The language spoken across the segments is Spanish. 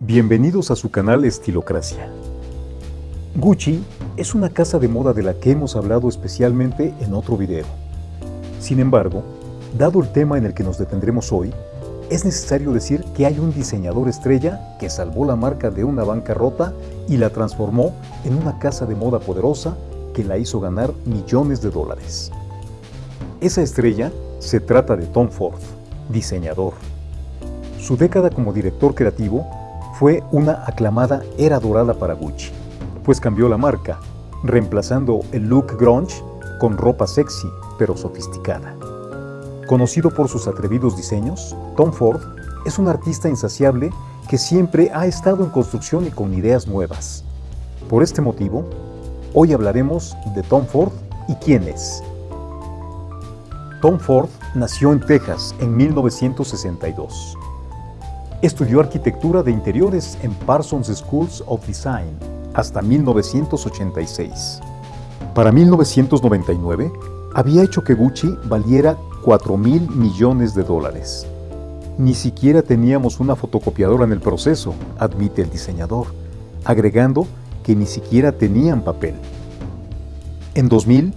Bienvenidos a su canal Estilocracia. Gucci es una casa de moda de la que hemos hablado especialmente en otro video. Sin embargo, dado el tema en el que nos detendremos hoy, es necesario decir que hay un diseñador estrella que salvó la marca de una bancarrota y la transformó en una casa de moda poderosa que la hizo ganar millones de dólares. Esa estrella se trata de Tom Ford, diseñador. Su década como director creativo fue una aclamada era dorada para Gucci, pues cambió la marca, reemplazando el look grunge con ropa sexy pero sofisticada. Conocido por sus atrevidos diseños, Tom Ford es un artista insaciable que siempre ha estado en construcción y con ideas nuevas. Por este motivo, hoy hablaremos de Tom Ford y quién es. Tom Ford nació en Texas en 1962. Estudió arquitectura de interiores en Parsons Schools of Design hasta 1986. Para 1999, había hecho que Gucci valiera 4 mil millones de dólares. Ni siquiera teníamos una fotocopiadora en el proceso, admite el diseñador, agregando que ni siquiera tenían papel. En 2000,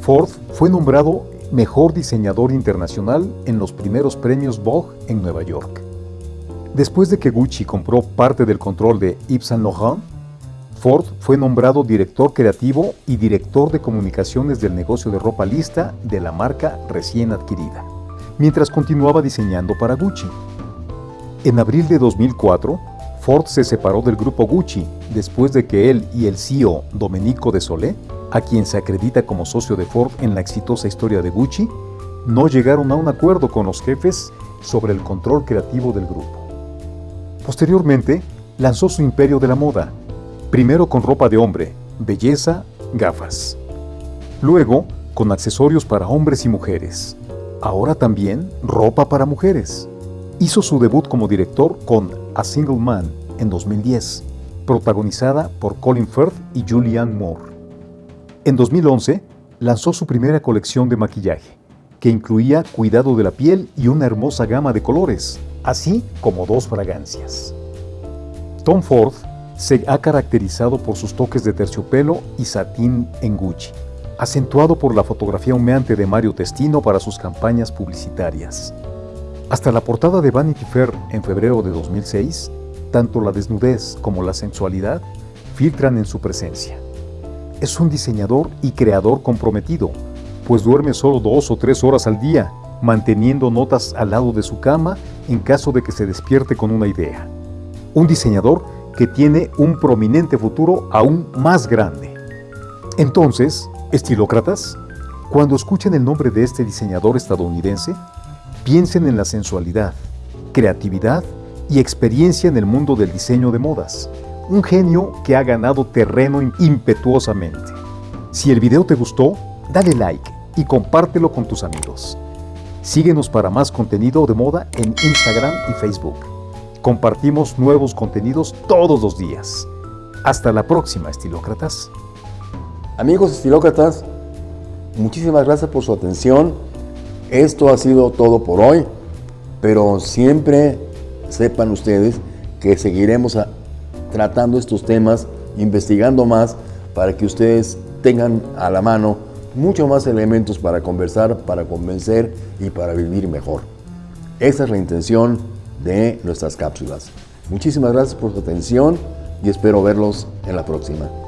Ford fue nombrado Mejor Diseñador Internacional en los primeros premios Vogue en Nueva York. Después de que Gucci compró parte del control de Yves Saint Laurent, Ford fue nombrado director creativo y director de comunicaciones del negocio de ropa lista de la marca recién adquirida, mientras continuaba diseñando para Gucci. En abril de 2004, Ford se separó del grupo Gucci después de que él y el CEO Domenico de Solé, a quien se acredita como socio de Ford en la exitosa historia de Gucci, no llegaron a un acuerdo con los jefes sobre el control creativo del grupo. Posteriormente, lanzó su imperio de la moda, Primero con ropa de hombre, belleza, gafas. Luego con accesorios para hombres y mujeres. Ahora también ropa para mujeres. Hizo su debut como director con A Single Man en 2010, protagonizada por Colin Firth y Julianne Moore. En 2011 lanzó su primera colección de maquillaje, que incluía cuidado de la piel y una hermosa gama de colores, así como dos fragancias. Tom Ford se ha caracterizado por sus toques de terciopelo y satín en Gucci, acentuado por la fotografía humeante de Mario Testino para sus campañas publicitarias. Hasta la portada de Vanity Fair en febrero de 2006, tanto la desnudez como la sensualidad filtran en su presencia. Es un diseñador y creador comprometido, pues duerme solo dos o tres horas al día, manteniendo notas al lado de su cama en caso de que se despierte con una idea. Un diseñador que tiene un prominente futuro aún más grande. Entonces, estilócratas, cuando escuchen el nombre de este diseñador estadounidense, piensen en la sensualidad, creatividad y experiencia en el mundo del diseño de modas. Un genio que ha ganado terreno impetuosamente. Si el video te gustó, dale like y compártelo con tus amigos. Síguenos para más contenido de moda en Instagram y Facebook. Compartimos nuevos contenidos todos los días. Hasta la próxima, estilócratas. Amigos estilócratas, muchísimas gracias por su atención. Esto ha sido todo por hoy, pero siempre sepan ustedes que seguiremos tratando estos temas, investigando más, para que ustedes tengan a la mano muchos más elementos para conversar, para convencer y para vivir mejor. Esa es la intención de nuestras cápsulas. Muchísimas gracias por su atención y espero verlos en la próxima.